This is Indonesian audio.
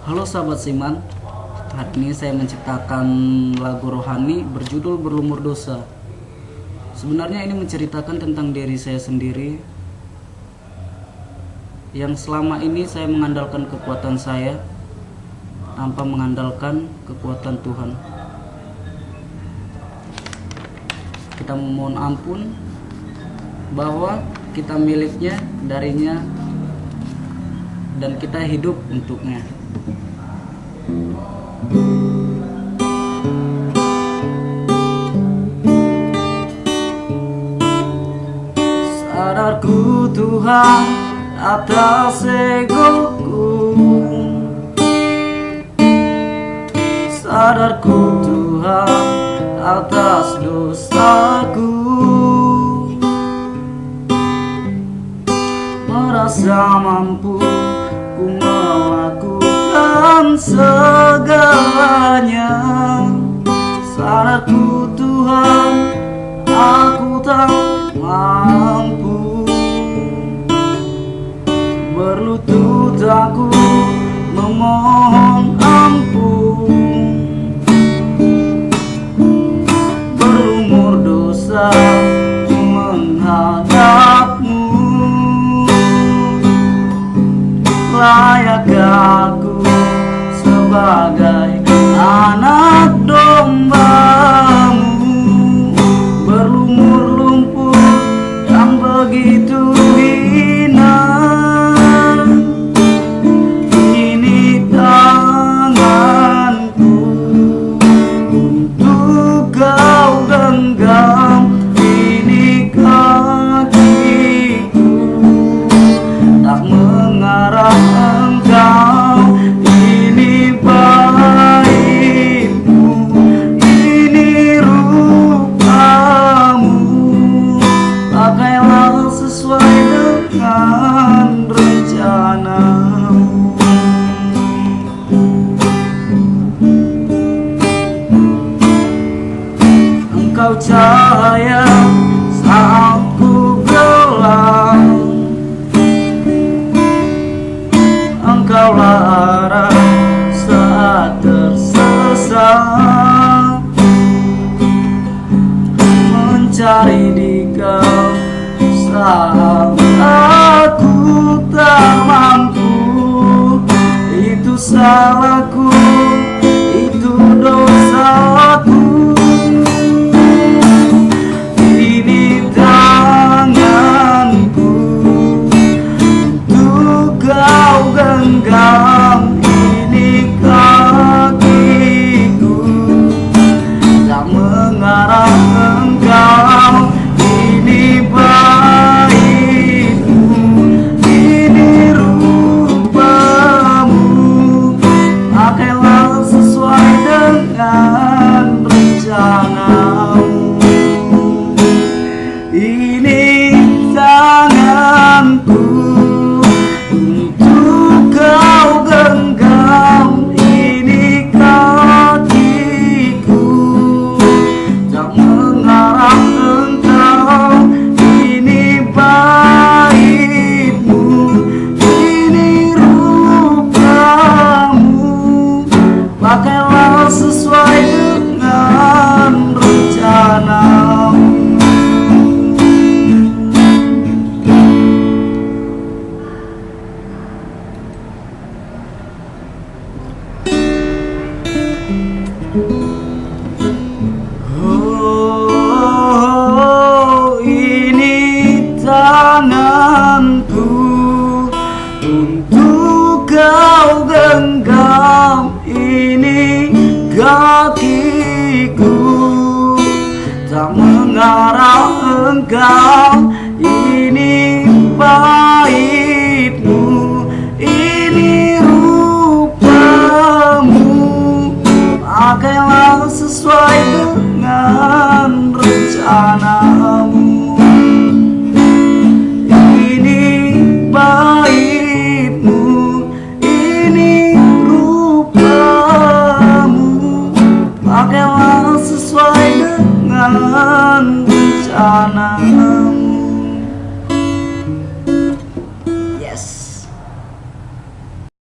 Halo sahabat Siman, hari ini saya menciptakan lagu rohani berjudul Berlumur Dosa. Sebenarnya ini menceritakan tentang diri saya sendiri yang selama ini saya mengandalkan kekuatan saya tanpa mengandalkan kekuatan Tuhan. Kita memohon ampun bahwa kita miliknya darinya dan kita hidup untuknya. Sadarku Tuhan atas egoku Sadarku Tuhan atas dosaku. Merasa mampu ku melakukan segalanya. Sadarku Tuhan aku tak mampu. Berlutut aku memohon ampun. Berumur dosa menghadapmu. Layak uh, Engkau cahaya saat ku gelap. Engkau larang saat tersesat. Mencari di kau saat aku tak mampu. Itu salahku, dengan Oh, ini tanganku untuk kau genggam ini kakiku. Tak mengarah engkau Pakailah sesuai dengan rencanamu. Ini baikmu, ini rupamu. Pakailah sesuai dengan rencanamu.